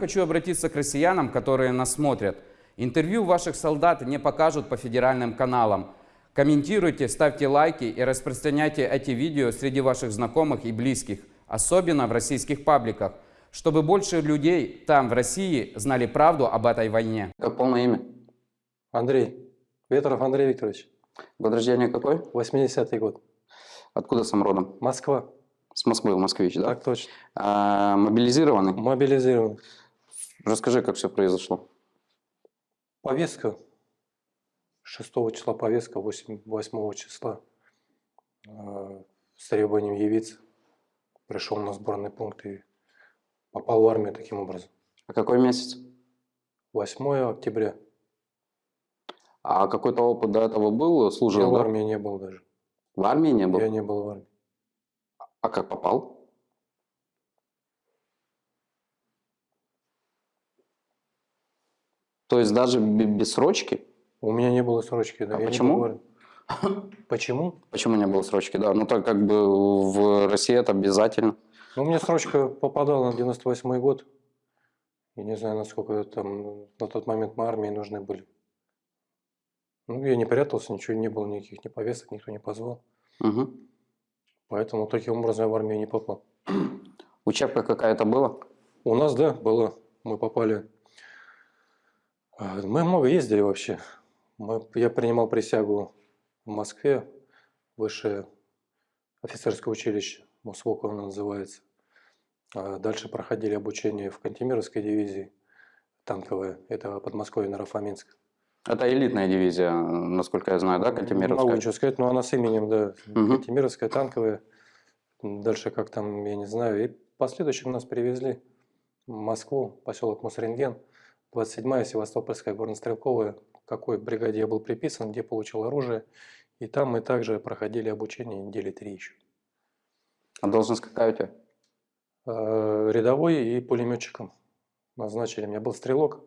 Хочу обратиться к россиянам, которые нас смотрят. Интервью ваших солдат не покажут по федеральным каналам. Комментируйте, ставьте лайки и распространяйте эти видео среди ваших знакомых и близких, особенно в российских пабликах, чтобы больше людей там, в России, знали правду об этой войне. Как полное имя? Андрей. Ветров Андрей Викторович. Год рождения какой? 80-й год. Откуда сам родом? Москва. С Москвы, москвич, да? Так точно. А, мобилизированный? Мобилизирован. Расскажи, как все произошло. Повестка. 6 числа повестка, 8, 8 числа. э, С требованием явиться. Пришел на сборный пункт и попал в армию таким образом. А какой месяц? 8 октября. А какой-то опыт до этого был? Я Служил, в да? армии не был даже. В армии не был? Я не был в армии. А как попал? То есть даже бе- без срочки? У меня не было срочки. Да, А почему? Почему? Почему не было срочки? Да, ну так как бы в России это обязательно. Ну, меня срочка попадала на 98 год. Я не знаю, насколько там на тот момент мы армии нужны были. Ну, я не прятался, ничего не было, никаких ни повесток, никто не позвал. Мгм. Поэтому таким образом я в армию не попал. Учебка какая-то была? У нас, да, было. Мы попали. А, Мы много ездили вообще. Мы- я принимал присягу в Москве, высшее офицерское училище, МУСВОК оно называется. А Дальше проходили обучение в Кантемировской дивизии, танковая, это Подмосковье, Нарафаминск. Это элитная дивизия, насколько я знаю, да, Не могу Кантемировская? ничего сказать, но она с именем, да, Мгм. Кантемировская, танковая. Дальше как там, я не знаю. И в последующем нас привезли в Москву, поселок Мосренген, 27-я Севастопольская горнострелковая, какой бригаде я был приписан, где получил оружие. И там мы также проходили обучение недели три еще. А должность какая у тебя? Э, Рядовой и пулеметчиком назначили. У меня был стрелок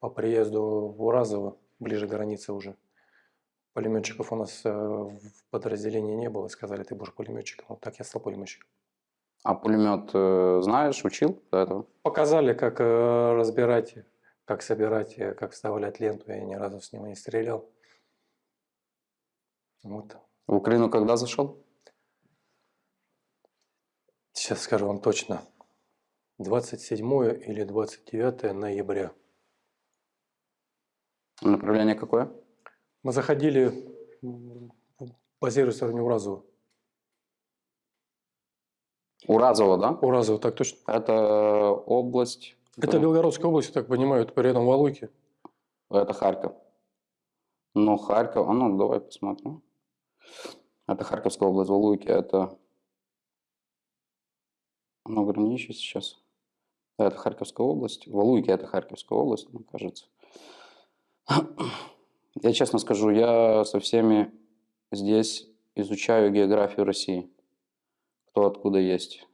по приезду в Уразово, ближе к границе уже. Пулеметчиков у нас э, в подразделении не было. Сказали, ты будешь пулеметчиком. Вот так я стал пулеметчиком. А пулемет э, знаешь, учил до этого? Показали, как э, разбирать, как собирать, э, как вставлять ленту. Я ни разу с него не стрелял. Вот. В Украину когда зашел? Сейчас скажу вам точно. 27 или 29 ноября. Направление какое? Мы заходили, базируясь в Уразова. Уразово, да? Уразово, так точно. Это область. Это Белгородская область, я так понимаю, это рядом Валуйки. Это Харьков. Ну, Харьков, а ну, давай посмотрим. Это Харьковская область, Валуйки, это... Оно граничит сейчас. Да, это Харьковская область. Валуйки это Харьковская область, мне кажется. Я честно скажу, я со всеми здесь изучаю географию России. Кто откуда есть.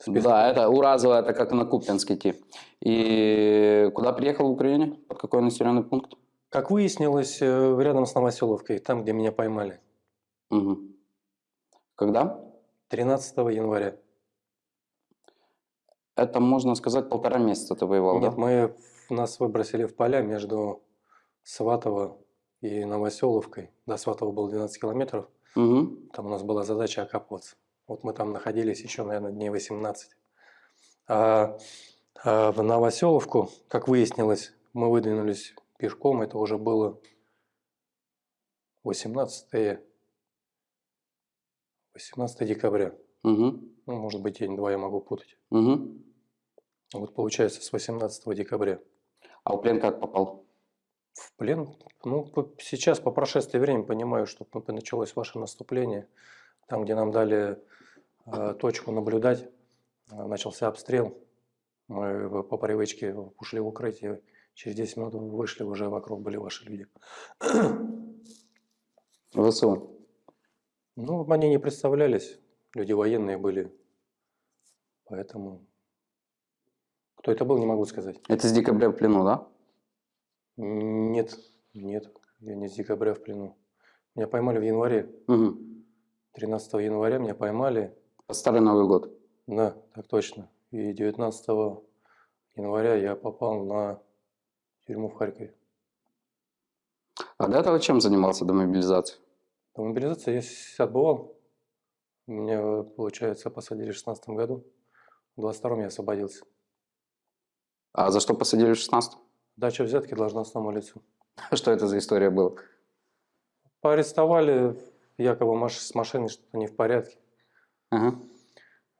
Список. Да, это Уразово, это как на Купинск идти. И куда приехал в Украине? Под какой населенный пункт? Как выяснилось, э, рядом с Новоселовкой, там, где меня поймали. Мгм. Когда? 13 января. Это, можно сказать, полтора месяца ты воевал, Нет, да? мы, нас выбросили в поля между Сватово и Новоселовкой. До Сватова было 12 километров. Мгм. Там у нас была задача окапываться. Вот мы там находились еще, наверное, дней 18. А, а в Новоселовку, как выяснилось, мы выдвинулись пешком. Это уже было 18, 18 декабря. Мгм. Ну, может быть, день-два я могу путать. Мгм. Вот получается с 18 декабря. А в плен как попал? В плен? Ну, по- сейчас, по прошествии времени, понимаю, что началось ваше наступление. Там, где нам дали э, точку наблюдать, э, начался обстрел. Мы по привычке ушли в укрытие. Через 10 минут вышли, уже вокруг были ваши люди. ВСУ. Ну, они не представлялись. Люди военные были. Поэтому... Кто это был, не могу сказать. Это с декабря в плену, да? Нет, нет, я не с декабря в плену. Меня поймали в январе. Мгм. 13 января меня поймали. Старый Новый год. Да, так точно. И 19 января я попал на тюрьму в Харькове. А до этого чем занимался до мобилизации? До мобилизации я отбывал. Меня, получается, посадили в 16 году. В 22 я освободился. А за что посадили в 16 Дача взятки должностному лицу. Что это за история была? Поарестовали, якобы маш- с машиной что-то не в порядке. Ага.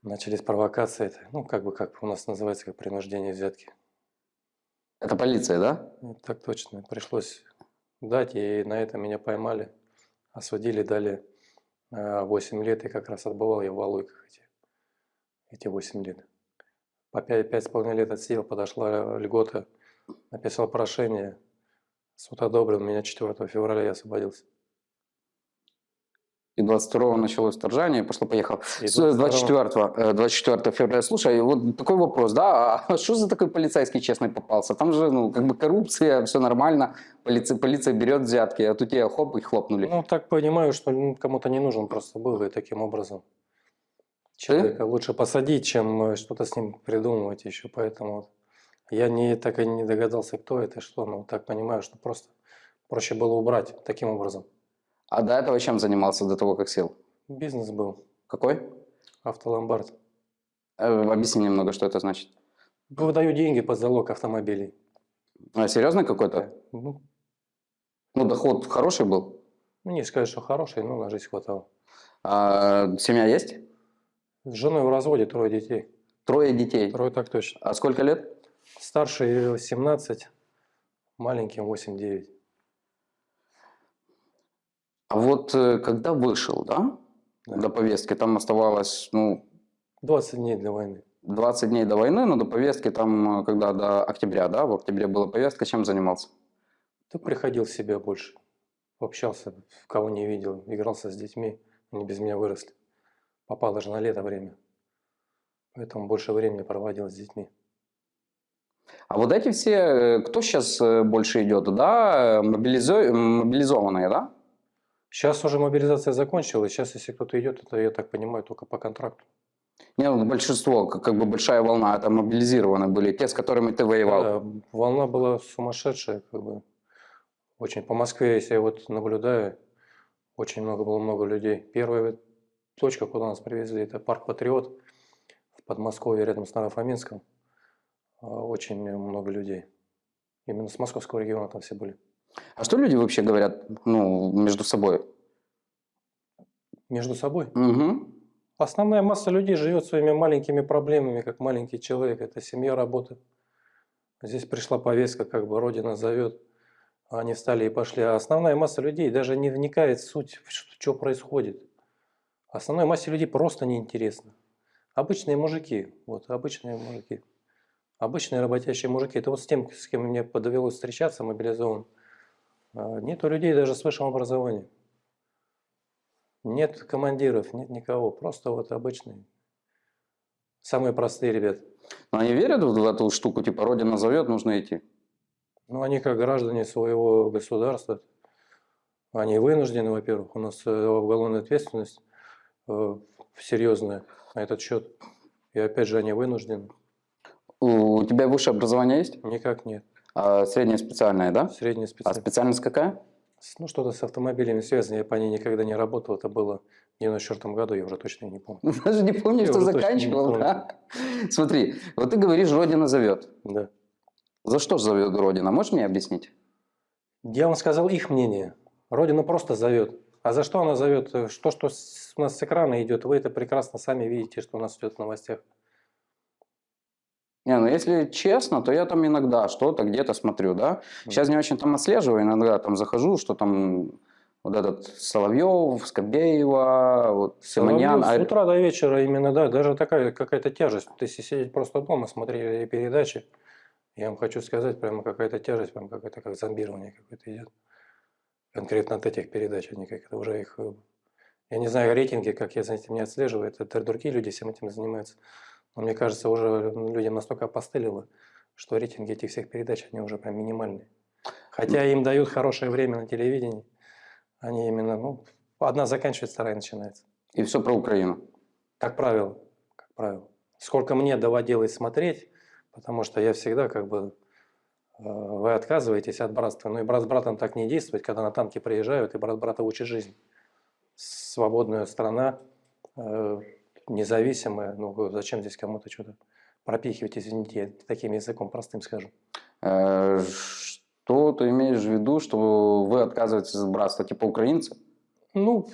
Начались провокации. Ну, как бы, как у нас называется, как принуждение взятки. Это полиция, да? Ну, Так точно. Пришлось дать, и на это меня поймали. Осудили, дали э, 8 лет, и как раз отбывал я в Валуйках эти, эти 8 лет. По 5,5 лет отсидел, подошла льгота, написал прошение, суд одобрил, меня 4 февраля я освободился. И 22-го началось вторжение, 22-го 24, э, 24 февраля. Слушай, вот такой вопрос, да, а что за такой полицейский честный попался? Там же, ну, как бы коррупция, все нормально, полиция, полиция берет взятки, а тут тебя хоп, и хлопнули. Ну, так понимаю, что ну, кому-то не нужен просто был, и таким образом. Человека лучше посадить, чем э, что-то с ним придумывать еще, поэтому я не, так и не догадался, кто это, и что, но так понимаю, что просто проще было убрать таким образом. А до этого чем занимался, до того, как сел? Бизнес был, Какой? автоломбард. Э, объясни немного, что это значит. Выдаю деньги под залог автомобилей. А, серьезный какой-то? Ну, Ну, доход хороший был? ну, не сказать, что хороший, но на жизнь хватало. А, семья есть? С женой в разводе, трое детей. Трое детей. Трое так точно. А сколько лет? Старший 17, маленьким 8-9. А вот э, когда вышел, да, Да. до повестки, там оставалось, ну, 20 дней для войны. 20 дней до войны, но до повестки там, э, когда до октября, да, в октябре была повестка, чем занимался? Ты приходил в себя больше. Общался, кого не видел, игрался с детьми. Они без меня выросли. Попало же на лето время. Поэтому больше времени проводил с детьми. А вот эти все, э, кто сейчас больше идет, да, мобилизо- мобилизованные, да? Сейчас уже мобилизация закончилась. Сейчас, если кто-то идет, это, я так понимаю, только по контракту. Не, ну, большинство, как, как бы большая волна, это мобилизированы были, те, с которыми ты воевал. Да, волна была сумасшедшая. Как бы. Очень по Москве, если я вот наблюдаю, очень много было много людей. Первая точка, куда нас привезли, это парк Патриот в Подмосковье, рядом с Нарафаминском. А, Очень много людей. Именно с московского региона там все были. А что люди вообще говорят, ну, между собой? Между собой. Угу. Основная масса людей живет своими маленькими проблемами, как маленький человек. Это семья, работа. Здесь пришла повестка, как бы Родина зовет. Они встали и пошли. А основная масса людей даже не вникает в суть, что, что происходит. Основной массе людей просто неинтересно. Обычные мужики, вот обычные мужики. Обычные работящие мужики. Это вот с тем, с кем мне подовелось встречаться, мобилизован. а, Нету людей даже с высшим образованием. Нет командиров, нет никого. Просто вот обычные. Самые простые ребята. Но они верят в эту штуку, типа, Родина зовет, нужно идти. Ну, они как граждане своего государства, они вынуждены, во-первых, у нас э, уголовная ответственность э, серьезная на этот счет. И опять же, они вынуждены. У тебя высшее образование есть? Никак нет. А среднее специальное, да? Средняя А специальность. специальность какая? Ну, что-то с автомобилями связано. Я по ней никогда не работал. Это было в 94 году, я уже точно не помню. Даже не помню, Я что заканчивал, да? Смотри, вот ты говоришь, Родина зовет. Да. За что зовет Родина? Можешь мне объяснить? Я вам сказал их мнение. Родина просто зовет. А за что она зовет? Э, Что, что у нас с экрана идет, вы это прекрасно сами видите, что у нас идет в новостях. Не, ну если честно, то я там иногда что-то где-то смотрю, да. Сейчас не очень там отслеживаю, иногда там захожу, что там вот этот Соловьев, Скобеева, вот Симоньян. Соловьев а- С утра до вечера именно, да, даже такая какая-то тяжесть. Вот Если сидеть просто дома, смотреть передачи, я вам хочу сказать, прямо какая-то тяжесть, прям какое-то как зомбирование какое-то идет. Конкретно от этих передач, они как-то уже их... э, Я не знаю рейтинги, как я за этим не отслеживаю, это другие люди всем этим занимаются. Но мне кажется, уже людям настолько опостылило, что рейтинги этих всех передач, они уже прям минимальные. Хотя им дают хорошее время на телевидении, они именно, ну, одна заканчивается, вторая начинается. И все про Украину. Как правило, как правило. сколько мне доводилось смотреть, потому что я всегда как бы э, вы отказываетесь от братства. Ну и брат с братом так не действует, когда на танке приезжают, и брат брата учит жизнь. Свободная страна, независимая. Ну зачем здесь кому-то что-то пропихивать, извините, я таким языком простым скажу. Э, Что ты имеешь в виду, что вы отказываетесь от братства, типа украинцы? Ну,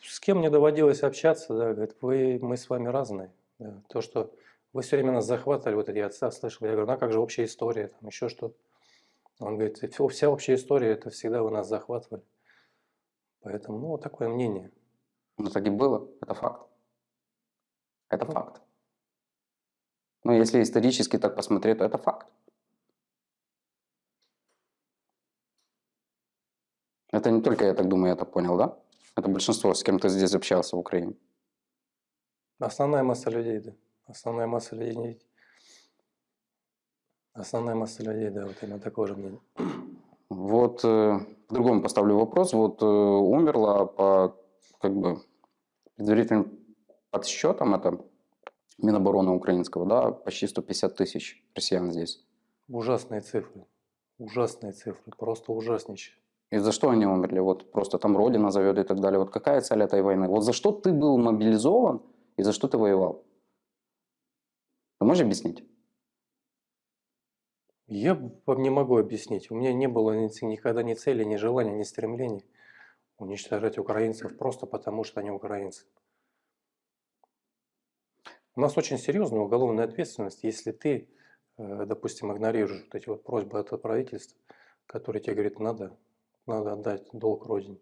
с кем мне доводилось общаться, да, говорит, вы, мы с вами разные. Да. То, что вы все время нас захватывали, вот я отца слышал, я говорю, ну а как же общая история, там еще что-то. Он говорит, «Всё- вся общая история, это всегда вы нас захватывали. Поэтому, ну, вот такое мнение. Ну, так и было, это факт. Это факт. Ну, если исторически так посмотреть, то это факт. Это не только я так думаю, я так понял, да? Это большинство, с кем ты здесь общался в Украине. Основная масса людей, да. Основная масса людей. Основная масса людей, да, вот именно такого же мнения. Вот э, по-другому поставлю вопрос. Вот э, умерло по как бы предварительным подсчетам, это Минобороны украинского, да, почти 150 тысяч россиян здесь. Ужасные цифры. Ужасные цифры. Просто ужаснейшие. И за что они умерли? Вот просто там Родина зовет и так далее. Вот какая цель этой войны? Вот за что ты был мобилизован и за что ты воевал? Ты можешь объяснить? Я вам не могу объяснить. У меня не было никогда ни цели, ни желания, ни стремлений уничтожать украинцев просто потому, что они украинцы. У нас очень серьезная уголовная ответственность, если ты, э, допустим, игнорируешь вот эти вот просьбы от правительства, которые тебе говорят, надо, надо отдать долг Родине.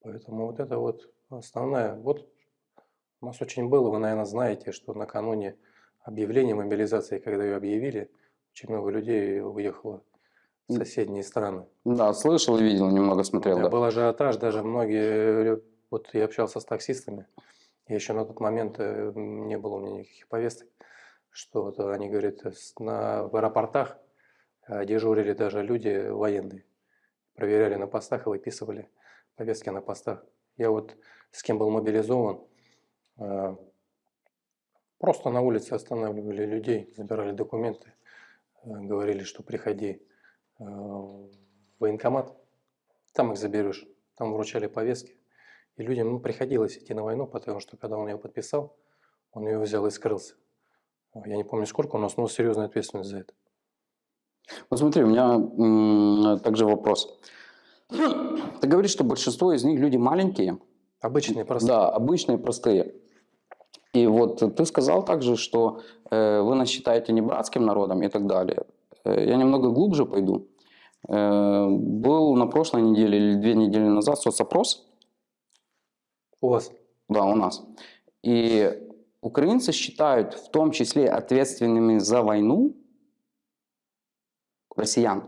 Поэтому вот это вот основная. Вот у нас очень было, вы, наверное, знаете, что накануне объявления мобилизации, когда ее объявили, очень много людей уехало в соседние страны. Да, слышал и видел, немного смотрел. Да, Да. Был ажиотаж, даже многие, э, вот я общался с таксистами, я еще на тот момент э, не было у меня никаких повесток, что вот они говорят, э, на, в аэропортах э, дежурили даже люди военные, проверяли на постах и выписывали повестки на постах. Я вот с кем был мобилизован, просто на улице останавливали людей, забирали документы, говорили, что приходи в военкомат, там их заберешь. Там вручали повестки. И людям ну, приходилось идти на войну, потому что когда он ее подписал, он ее взял и скрылся. Я не помню сколько, у нас но серьезная ответственность за это. Вот смотри, у меня также вопрос. Ты говоришь, что большинство из них люди маленькие, Обычные просто. да, обычные, простые. И вот ты сказал также, что э, вы нас считаете не братским народом и так далее. Э, я немного глубже пойду. Э, был на прошлой неделе или две недели назад соцопрос, У вас. да, у нас. И украинцы считают в том числе ответственными за войну россиян,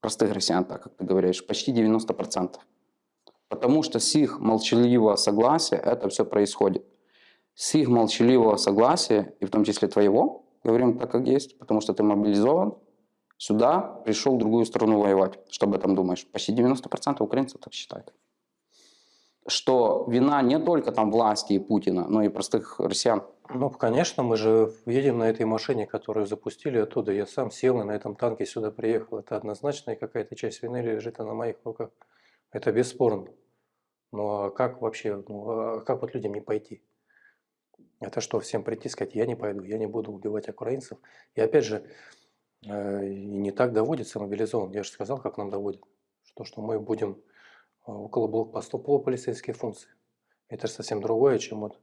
простых россиян, так как ты говоришь, почти 90%. Потому что с их молчаливого согласия это все происходит. С их молчаливого согласия, и в том числе твоего, говорим так, как есть, потому что ты мобилизован, сюда пришел в другую страну воевать. Что об этом думаешь? Почти 90% украинцев так считают. Что вина не только там власти и Путина, но и простых россиян. Ну, конечно, мы же едем на этой машине, которую запустили оттуда. Я сам сел и на этом танке сюда приехал. Это однозначно, и какая-то часть вины лежит на моих руках. Это бесспорно. Ну, а как вообще, ну, а как вот людям не пойти? Это что, всем прийти и сказать, я не пойду, я не буду убивать украинцев? И опять же, э, не так доводится мобилизован. Я же сказал, как нам доводит. Что, что мы будем около блокпостов полуполицейские функции. Это же совсем другое, чем вот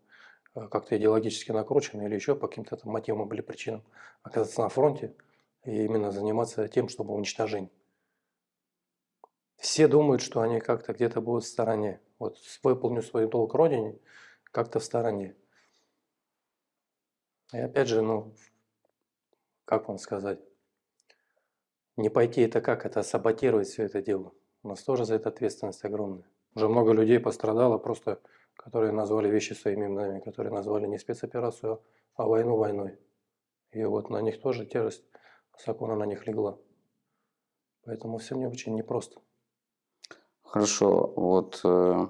э, как-то идеологически накручено или еще по каким-то там мотивам или причинам оказаться на фронте и именно заниматься тем, чтобы уничтожение. Все думают, что они как-то где-то будут в стороне. Вот выполню свой долг Родине, как-то в стороне. И опять же, ну, как вам сказать, не пойти это как? Это саботировать все это дело. У нас тоже за это ответственность огромная. Уже много людей пострадало просто, которые назвали вещи своими именами, которые назвали не спецоперацию, а войну войной. И вот на них тоже тяжесть закона на них легла. Поэтому все мне очень непросто. Хорошо, вот э,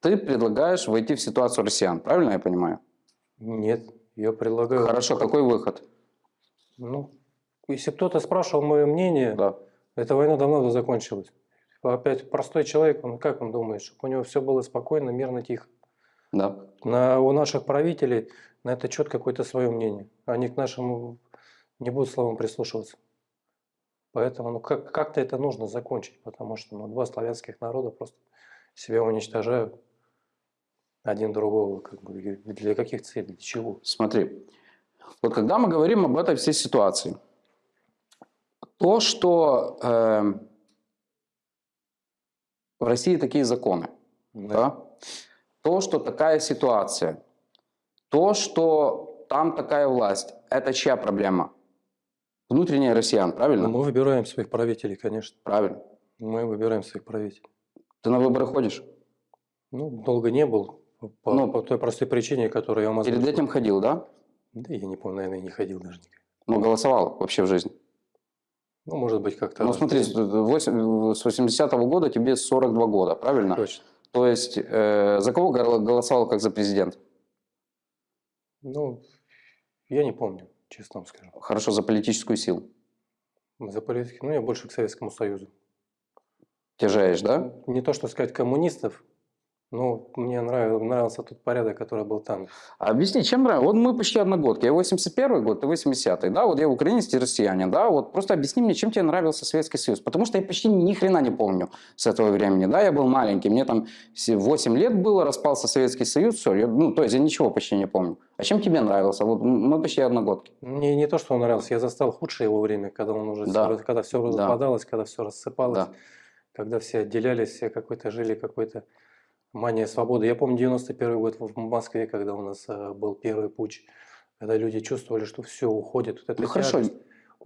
Ты предлагаешь войти в ситуацию россиян, правильно я понимаю? Нет, я предлагаю... Хорошо, какой выход? Ну, если кто-то спрашивал мое мнение, Да. эта война давно бы закончилась. Опять простой человек, он как он думает, чтобы у него все было спокойно, мирно, тихо. Да. На, у наших правителей на это четко какое-то свое мнение. Они к нашему не будут словам прислушиваться. Поэтому ну, как, как-то это нужно закончить, потому что ну, два славянских народа просто себя уничтожают один другого. Как бы, для каких целей, для чего? Смотри, вот когда мы говорим об этой всей ситуации, то, что э, в России такие законы, да? то, что такая ситуация, то, что там такая власть, это чья проблема? Внутренняя россиян, правильно? Мы выбираем своих правителей, конечно. Правильно. Мы выбираем своих правителей. Ты на выборы ходишь? Ну, долго не был, по, Ну, по той простой причине, которую я вам Перед этим ходил, да? Да я не помню, наверное, не ходил даже никогда. Но голосовал вообще в жизни. Ну, может быть, как-то... Ну смотри, с восемь- с 80-го года тебе 42 года, правильно? Точно. То есть э, за кого гол- голосовал как за президент? Ну, я не помню, честно вам скажу. Хорошо, за политическую силу. За политики, ну, я больше к Советскому Союзу. Тяжеешь, да? Не то, что сказать коммунистов, но мне нравился, нравился тот порядок, который был там. Объясни, чем нравится? Вот мы почти одногодки. Я 81 год, ты 80-й, да? Вот я украинец, ты россиянин, да? Вот просто объясни мне, чем тебе нравился Советский Союз. Потому что я почти ни хрена не помню с этого времени, да? Я был маленький, мне там все- 8 лет было, распался Советский Союз, все. Я, ну, то есть я ничего почти не помню. А чем тебе нравился? Вот мы почти одногодки. Мне не то, что он нравился, я застал худшее его время, когда он уже Да. всё- когда все Да. распадалось, когда все рассыпалось, Да. когда все отделялись, все какой-то жили какой-то мания свободы. Я помню 91 год в Москве, когда у нас э, был первый путь, когда люди чувствовали, что все уходит. Вот Ну, хорошо. тяжесть.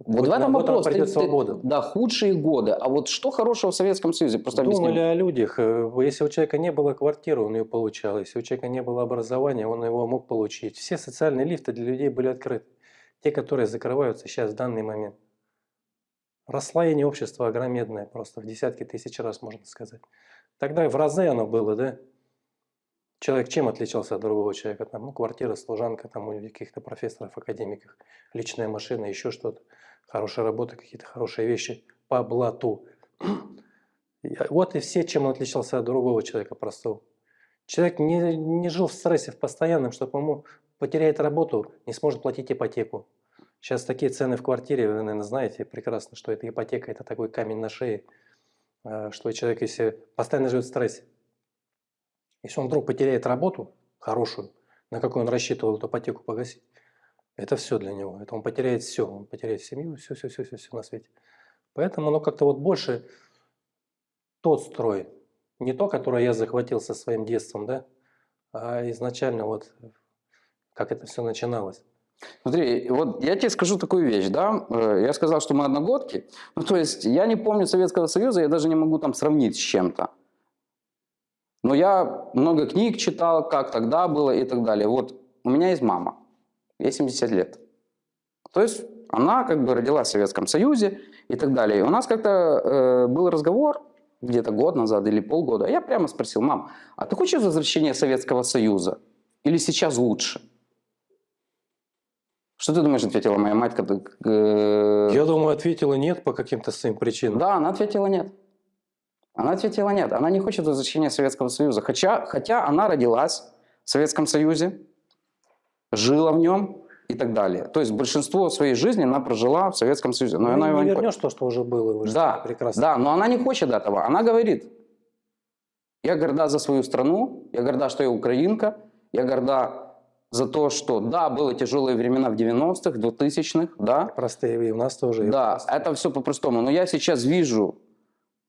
Вот в этом вот вопрос. Ты- придет ты- свобода. да, худшие годы. А вот что хорошего в Советском Союзе? Просто. Думали о людях. Э, Если у человека не было квартиры, он ее получал. Если у человека не было образования, он его мог получить. Все социальные лифты для людей были открыты. Те, которые закрываются сейчас в данный момент. Расслоение общества огромедное, просто в десятки тысяч раз, можно сказать. Тогда в разы оно было, да? Человек чем отличался от другого человека? Там, ну, квартира, служанка, там, у каких-то профессоров, академиков, личная машина, еще что-то. Хорошая работа, какие-то хорошие вещи по блату. Вот и все, чем он отличался от другого человека простого. Человек не, не жил в стрессе в постоянном, чтобы ему потеряет работу, не сможет платить ипотеку. Сейчас такие цены в квартире, вы, наверное, знаете прекрасно, что это ипотека, это такой камень на шее, э, что человек, если постоянно живет в стрессе, если он вдруг потеряет работу хорошую, на какую он рассчитывал эту ипотеку погасить, это все для него. Это он потеряет все. Он потеряет семью, все, все, все, все, все на свете. Поэтому оно как-то вот больше тот строй, не то, которое я захватил со своим детством, да, а изначально вот как это все начиналось. Смотри, вот я тебе скажу такую вещь, да, Э, я сказал, что мы одногодки, ну то есть я не помню Советского Союза, я даже не могу там сравнить с чем-то. Но я много книг читал, как тогда было и так далее. Вот у меня есть мама, ей 70 лет. То есть она как бы родилась в Советском Союзе и так далее. И у нас как-то э, был разговор где-то год назад или полгода. Я прямо спросил, мам, а ты хочешь возвращения Советского Союза? Или сейчас лучше? Что ты думаешь, ответила моя мать? Когда, э, Я думаю, ответила нет по каким-то своим причинам. Да, она ответила нет. Она ответила нет. Она не хочет возвращения Советского Союза. Хотя, хотя она родилась в Советском Союзе, жила в нем и так далее. То есть большинство своей жизни она прожила в Советском Союзе. Но Ну, она его не не вернешь то, что уже было. Вы Да, прекрасно. Да, но она не хочет этого. Она говорит, я горда за свою страну, я горда, что я украинка, я горда за то, что да, были тяжелые времена в 90-х, 2000-х, да, Простые и у нас тоже. да, это все по-простому. Но я сейчас вижу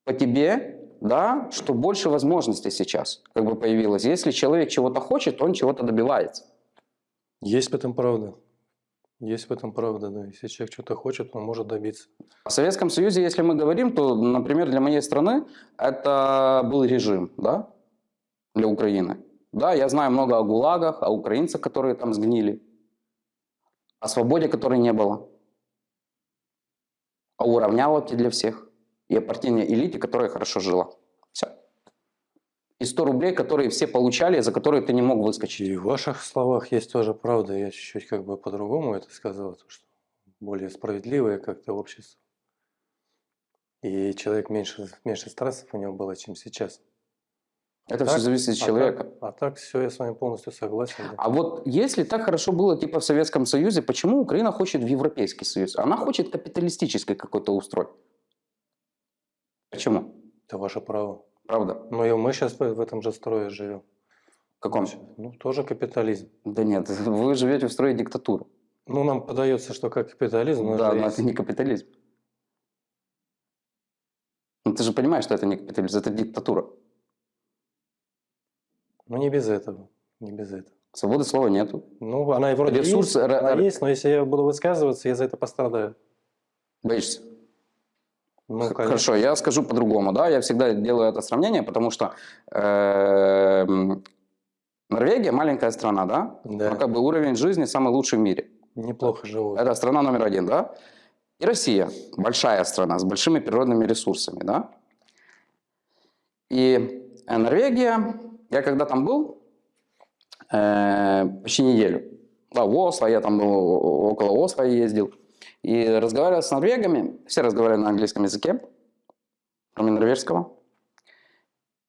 по тебе, да, что больше возможностей сейчас как бы появилось. Если человек чего-то хочет, он чего-то добивается. Есть в этом правда. Есть в этом правда, да. Если человек что-то хочет, он может добиться. В Советском Союзе, если мы говорим, то, например, для моей страны это был режим, да, для Украины. Да, я знаю много о ГУЛАГах, о украинцах, которые там сгнили, о свободе, которой не было, о уравняловке для всех и о партийной элите, которая хорошо жила. Все. и 100 рублей, которые все получали, за которые ты не мог выскочить. И в ваших словах есть тоже правда. Я чуть-чуть как бы по-другому это сказал, то, что более справедливое как-то общество. И человек меньше, меньше стрессов у него было, чем сейчас. Это Так, все зависит от а человека. так- А так, все, я с вами полностью согласен. да. А вот если так хорошо было типа в Советском Союзе, почему Украина хочет в Европейский Союз? Она хочет капиталистический какой-то устрой. Почему? Это ваше право. Правда? Но и мы сейчас в этом же строе живем. В каком? Ну, тоже капитализм. Да нет, вы живете в строе диктатуры. Ну, нам подается, что как капитализм, но да, но есть- это не капитализм. Ну, ты же понимаешь, что это не капитализм, это диктатура. Ну, не без этого. Не без этого. Свободы слова нету. Ну, она и вроде Ресурс, есть, она есть, но если я буду высказываться, я за это пострадаю. Боишься? Ну, конечно. Хорошо, я скажу по-другому, да, я всегда делаю это сравнение, потому что эм, Норвегия маленькая страна, да, Да. но как бы уровень жизни самый лучший в мире. Неплохо живут. Это страна номер один, да, и Россия, большая страна с большими природными ресурсами, да, и э, Норвегия, я когда там был, э, почти неделю, да, в Осло, я там был, о- около Осло ездил, и разговаривал с норвегами, все разговаривали на английском языке, кроме норвежского.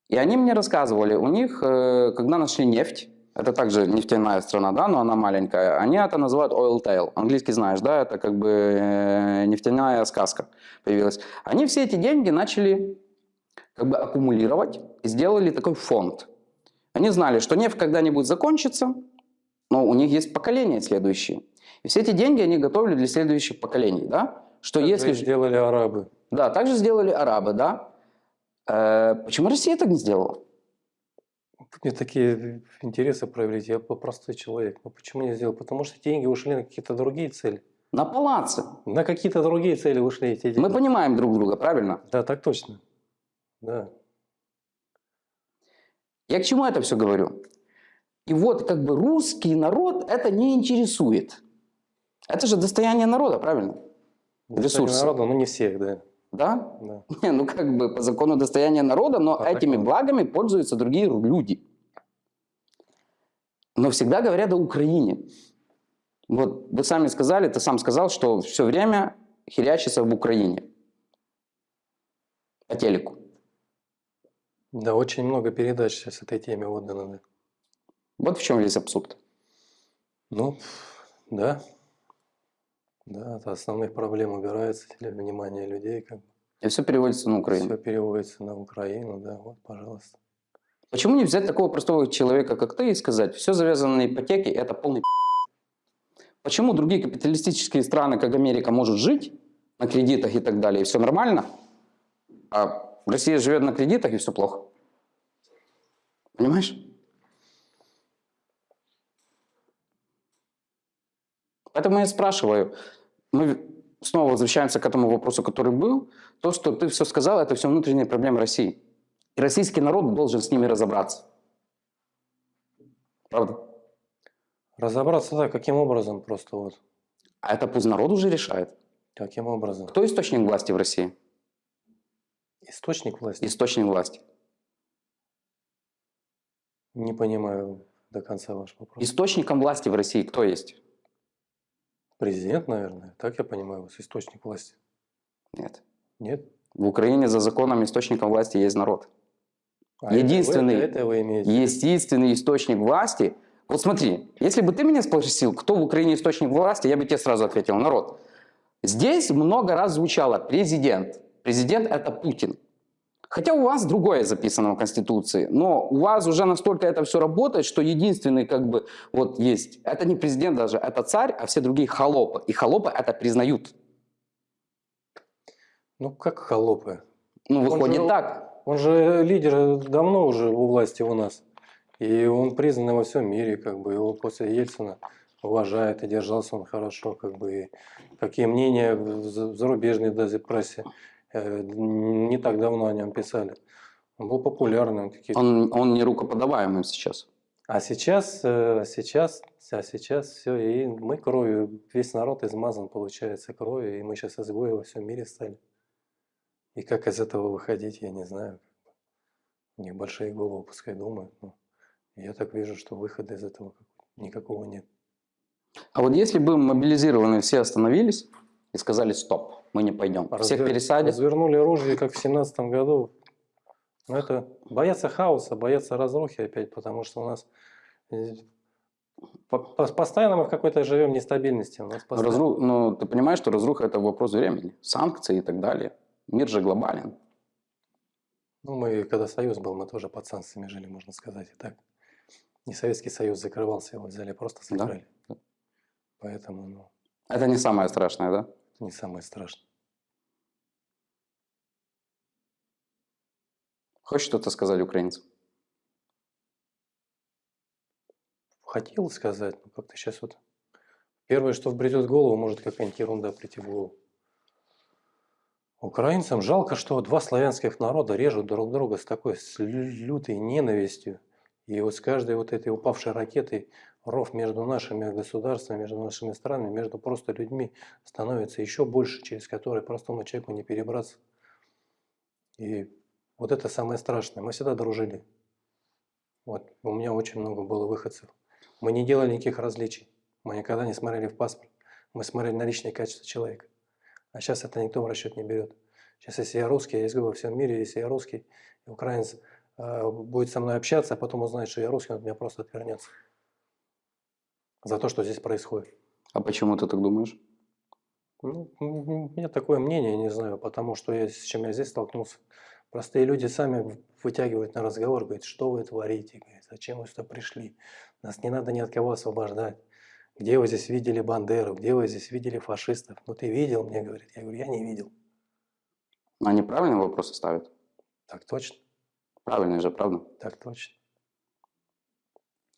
И они мне рассказывали, у них, э, когда нашли нефть, это также нефтяная страна, да, но она маленькая, они это называют oil tail. Английский знаешь, да, это как бы э, нефтяная сказка появилась. Они все эти деньги начали как бы аккумулировать и сделали такой фонд. Они знали, что нефть когда-нибудь закончится, но у них есть поколения следующие. И все эти деньги они готовили для следующих поколений, да? Что Так если... сделали арабы. Да, так же сделали арабы, да? Э, почему Россия так не сделала? Мне такие интересы проявить. Я простой человек. Но почему не сделал? Потому что деньги ушли на какие-то другие цели. На палаце. На какие-то другие цели ушли эти деньги. Мы понимаем друг друга, правильно? Да, так точно. Да. Я к чему это все говорю? И вот как бы русский народ это не интересует. Это же достояние народа, правильно? Достояние Ресурсы. Народа, но не всех, да. Да? да. Не, ну как бы по закону достояния народа, но А этими так- благами пользуются другие люди. Но всегда говорят о Украине. Вот вы сами сказали, ты сам сказал, что все время херячится в Украине. По телеку. Да, очень много передач сейчас этой теме отдано. Да. Вот в чем весь абсурд. Ну, да. Да, от основных проблем убирается теле- внимание людей. Как И все переводится на Украину. Все переводится на Украину, да, вот, пожалуйста. Почему не взять такого простого человека, как ты, и сказать, все завязано на ипотеке, это полный пи***». Почему другие капиталистические страны, как Америка, может жить на кредитах и так далее, и все нормально, а Россия живет на кредитах, и все плохо? Понимаешь? Поэтому я спрашиваю, мы снова возвращаемся к этому вопросу, который был, то, что ты все сказал, это все внутренние проблемы России. И российский народ должен с ними разобраться. Правда? Разобраться, да, каким образом просто вот. А это пусть народ уже решает. Каким образом? Кто источник власти в России? Источник власти? Источник власти. Не понимаю до конца ваш вопрос. Источником власти в России кто есть? Президент, наверное. Так я понимаю, вас источник власти. Нет. Нет? В Украине за законом источником власти есть народ. А это вы- Единственный- Это, вы имеете? в виду? Единственный источник власти... Вот смотри, если бы ты меня спросил, кто в Украине источник власти, я бы тебе сразу ответил, народ. Здесь много раз звучало президент. Президент – это Путин. Хотя у вас другое записано в Конституции, но у вас уже настолько это все работает, что единственный как бы вот есть, это не президент даже, это царь, а все другие холопы. И холопы это признают. Ну, как холопы. Ну, Он выходит же- так. Он же лидер давно уже у власти у нас. И он признан во всем мире, как бы его после Ельцина уважают, и держался он хорошо, как бы. И какие мнения в за- в зарубежной даже прессе не так давно о нем писали. Он был популярным. Он, он не рукоподаваемый сейчас. А сейчас, э, сейчас, а сейчас все, и мы кровью, весь народ измазан, получается, кровью, и мы сейчас изгои во всем мире стали. И как из этого выходить, я не знаю. У них большие головы, пускай думают. но я так вижу, что выхода из этого как- никакого нет. А вот если бы мобилизированные все остановились и сказали стоп, мы не пойдем, всех Разве- пересадят, Развернули оружие, как в семнадцатом году. Но это боятся хаоса, боятся разрухи опять, потому что у нас э, по- по- постоянно мы в какой-то живем нестабильности. У нас постоянно- разру- ну, ты понимаешь, что разруха это вопрос времени, санкции и так далее. Мир же глобален. Ну, мы, когда Союз был, мы тоже под санкциями жили, можно сказать, и так. Не Советский Союз закрывался, его взяли, просто Да. закрыли. Поэтому, ну, Это не самое страшное, да? Это не самое страшное. Хочешь что-то сказать украинцам? Хотел сказать, но как-то сейчас вот... Первое, что вбредет в голову, может какая-нибудь ерунда прийти в голову. Украинцам жалко, что два славянских народа режут друг друга с такой с лю- лютой ненавистью. И вот с каждой вот этой упавшей ракетой ров между нашими государствами, между нашими странами, между просто людьми становится еще больше, через который простому человеку не перебраться. И вот это самое страшное. Мы всегда дружили. Вот у меня очень много было выходцев. Мы не делали никаких различий. Мы никогда не смотрели в паспорт. Мы смотрели на личные качества человека. А сейчас это никто в расчет не берет. Сейчас, если я русский, я говорю во всем мире, если я русский, украинец э, будет со мной общаться, а потом узнает, что я русский, он от меня просто отвернется. За то, что здесь происходит. А почему ты так думаешь? Ну, у меня такое мнение, не знаю, потому что я, с чем я здесь столкнулся. Простые люди сами вытягивают на разговор, говорят, что вы творите, говорят, зачем вы сюда пришли, нас не надо ни от кого освобождать. Где вы здесь видели Бандеру, где вы здесь видели фашистов? Ну ты видел, мне говорит. Я говорю, я не видел. Они правильные вопросы ставят? Так точно, Правильные же, правда? так точно.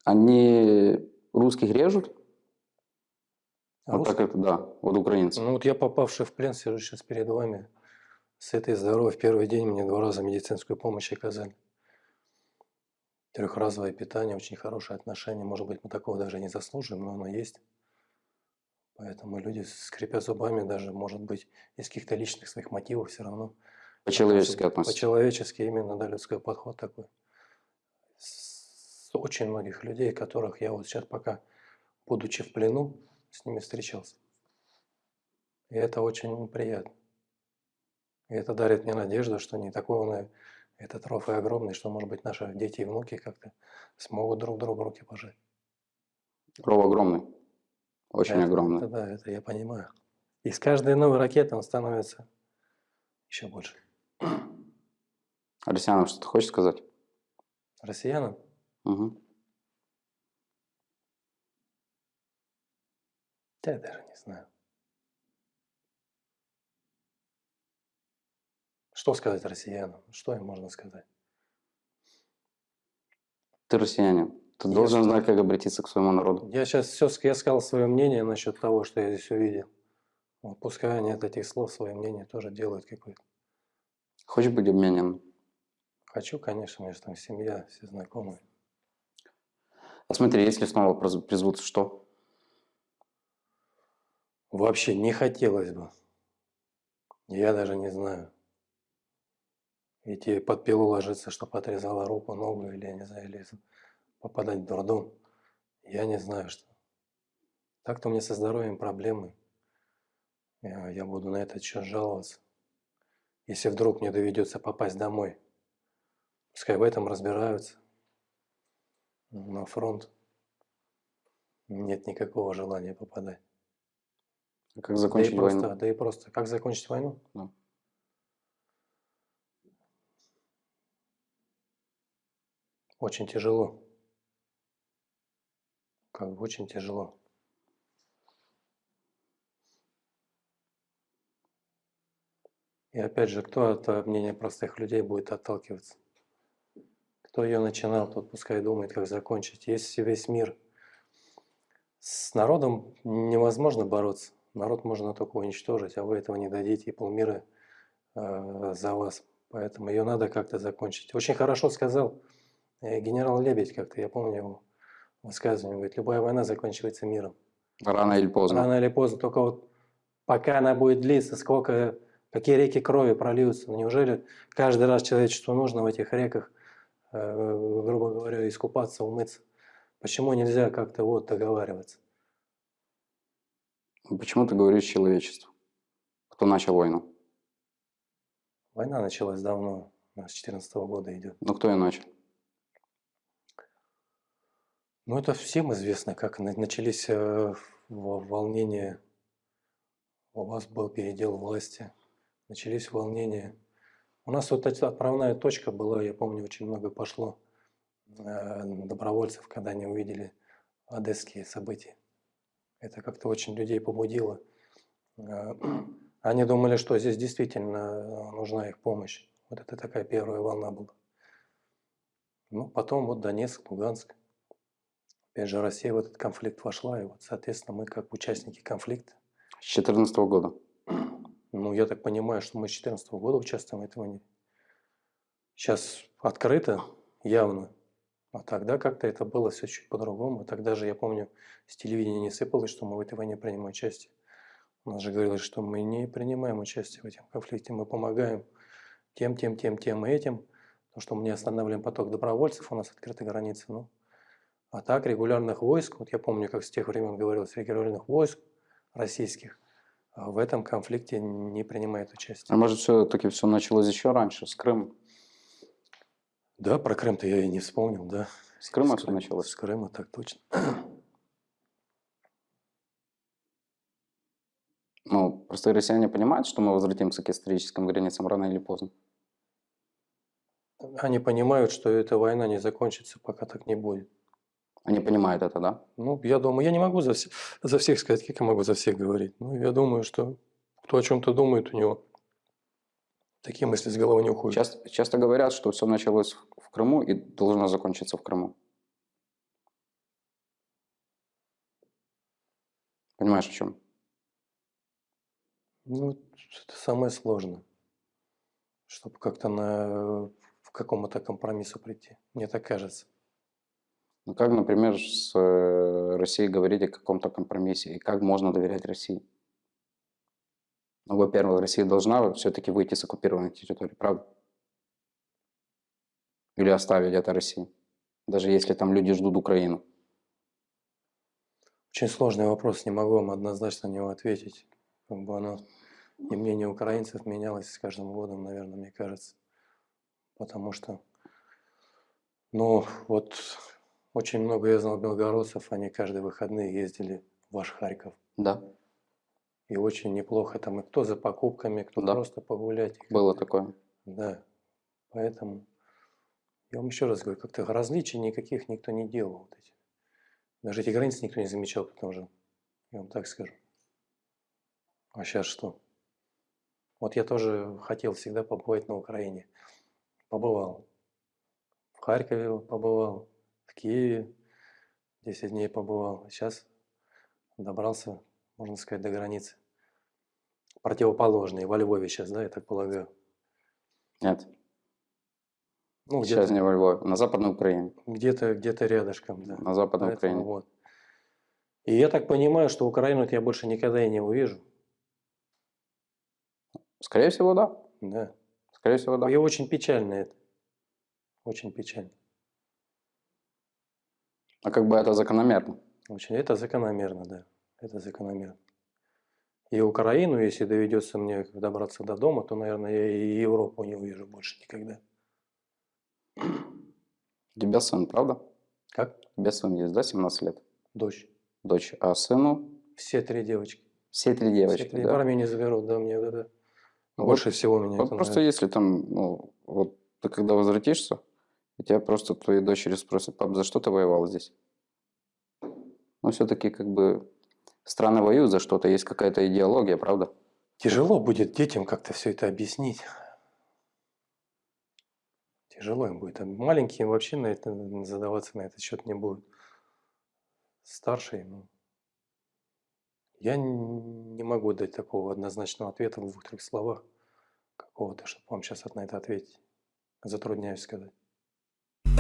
Они русских режут? А вот так это, да, вот украинцы. Ну вот я попавший в плен, сижу сейчас перед вами. С этой здоровой в первый день мне два раза медицинскую помощь оказали. Трехразовое питание, очень хорошие отношения. Может быть, мы такого даже не заслуживаем, но оно есть. Поэтому люди скрипят зубами даже, может быть, из каких-то личных своих мотивов все равно. По-человечески относятся. По-человечески именно, да, людской подход такой. С очень многих людей, которых я вот сейчас пока, будучи в плену, с ними встречался. И это очень приятно. И это дарит мне надежду, что не такой он и этот ров и огромный, что, может быть, наши дети и внуки как-то смогут друг другу руки пожать. Ров огромный. Очень Это- огромный. это да, это я понимаю. И с каждой новой ракетой он становится еще больше. Россиянам что-то хочешь сказать? Россиянам Мгм. Да, я даже не знаю. Что сказать россиянам? Что им можно сказать? Ты россиянин. Ты Я должен что? знать, как обратиться к своему народу. Я сейчас все, я сказал свое мнение насчет того, что я здесь увидел. Вот пускай они от этих слов свое мнение тоже делают какое-то. Хочешь быть обменен? Хочу, конечно, у меня же там семья, все знакомые. А смотри, если снова призовут, что? Вообще не хотелось бы. Я даже не знаю. Идти под пилу ложиться, чтобы отрезала руку, ногу, или, я не знаю, или попадать в дурдом. Я не знаю, что. Так-то у меня со здоровьем проблемы. Я, я буду на этот счет жаловаться. Если вдруг мне доведется попасть домой, пускай в этом разбираются. На фронт нет никакого желания попадать. А Как Да закончить и просто, войну? да и просто. Как закончить войну? Да. Очень тяжело. Как бы очень тяжело. И опять же, кто от э, мнения простых людей будет отталкиваться? Кто ее начинал, тот пускай думает, как закончить. Если весь мир с народом невозможно бороться. Народ можно только уничтожить, а вы этого не дадите, и полмира э, за вас. Поэтому ее надо как-то закончить. Очень хорошо сказал э, генерал Лебедь как-то, я помню его высказывание, говорит, любая война заканчивается миром. Рано или поздно. Рано или поздно, только вот пока она будет длиться, сколько, какие реки крови прольются. Неужели каждый раз человечеству нужно в этих реках грубо говоря, искупаться, умыться. Почему нельзя как-то вот договариваться? Почему ты говоришь человечество? Кто начал войну? Война началась давно, с 14 года идет. Ну, кто ее начал? Ну, это всем известно, как на- начались э, во- волнения. У вас был передел власти. Начались волнения. У нас вот отправная точка была, я помню, очень много пошло э, добровольцев, когда они увидели одесские события. Это как-то очень людей побудило. Э, Они думали, что здесь действительно э, нужна их помощь. Вот это такая первая волна была. Ну, потом вот Донецк, Луганск. Опять же, Россия в этот конфликт вошла, и вот, соответственно, мы как участники конфликта, С 2014 года. ну, я так понимаю, что мы с 2014 года участвуем, этого не... Сейчас открыто, явно, а тогда как-то это было все чуть по-другому. Тогда же, я помню, с телевидения не сыпалось, что мы в этой войне принимаем участие. У нас же говорилось, что мы не принимаем участие в этом конфликте, мы помогаем тем, тем, тем, тем и этим, потому что мы не останавливаем поток добровольцев, у нас открыты границы. Ну, а так регулярных войск, вот я помню, как с тех времен говорилось, регулярных войск российских в этом конфликте не принимает участие. А может, все-таки все началось еще раньше, с Крыма? Да, про Крым-то я и не вспомнил, да. С Крыма С все началось? С Крыма, так точно. Ну, простые россияне понимают, что мы возвратимся к историческим границам рано или поздно. Они понимают, что эта война не закончится, пока так не будет. Они понимают это, да? Ну, я думаю, я не могу за, вс- за всех сказать, как я могу за всех говорить. Ну, я думаю, что кто о чем-то думает, у него такие мысли с головы не уходят. Часто, часто говорят, что все началось в в Крыму и должно закончиться в Крыму. Понимаешь, о чем? Ну, это самое сложное, чтобы как-то на, в какому-то компромиссу прийти. Мне так кажется. Ну, как, например, с э, Россией говорить о каком-то компромиссе? И как можно доверять России? Ну, во-первых, Россия должна все-таки выйти с оккупированной территории, правда? Или оставить это России? Даже если там люди ждут Украину. Очень сложный вопрос, не могу вам однозначно на него ответить. Как бы оно, и мнение украинцев менялось с каждым годом, наверное, мне кажется. Потому что, ну, вот очень много я знал белгородцев, они каждые выходные ездили в ваш Харьков. Да, И очень неплохо там, и кто за покупками, кто Да. просто погулять. было такое. Да, поэтому я вам еще раз говорю, как-то различий никаких никто не делал. Вот эти. Даже эти границы никто не замечал, потому что, я вам так скажу. А сейчас что? Вот я тоже хотел всегда побывать на Украине. Побывал. В Харькове побывал, Киеве 10 дней побывал. Сейчас добрался, можно сказать, до границы. Противоположные, во Львове сейчас, да, я так полагаю. Нет, Ну, сейчас не во Львове, на Западной Украине. где-то где рядышком, да. На Западной Поэтому Украине. вот. И я так понимаю, что Украину я больше никогда и не увижу. Скорее всего, да. Да. Скорее всего, да. И очень печально это. Очень печально. А как бы это закономерно. Очень. Это закономерно, да. Это закономерно. И Украину, если доведется мне добраться до дома, то, наверное, я и Европу не увижу больше никогда. У тебя сын, правда? Как? У тебя сын есть, да, 17 лет? Дочь. Дочь. А сыну Все три девочки. все три Все девочки, три. да? В не заберут, да, мне вот это. Вот- Больше всего меня Вот это просто нравится. если там, ну, вот ты когда возвратишься, и тебя просто твои дочери спросят, пап, за что ты воевал здесь? Ну, все-таки как бы страны воюют за что-то, есть какая-то идеология, правда? Тяжело будет детям как-то все это объяснить. Тяжело им будет. А Маленькие вообще на это задаваться на этот счет не будут. Старшие, ну, я не могу дать такого однозначного ответа в двух-трех словах какого-то, чтобы вам сейчас на это ответить. Затрудняюсь сказать.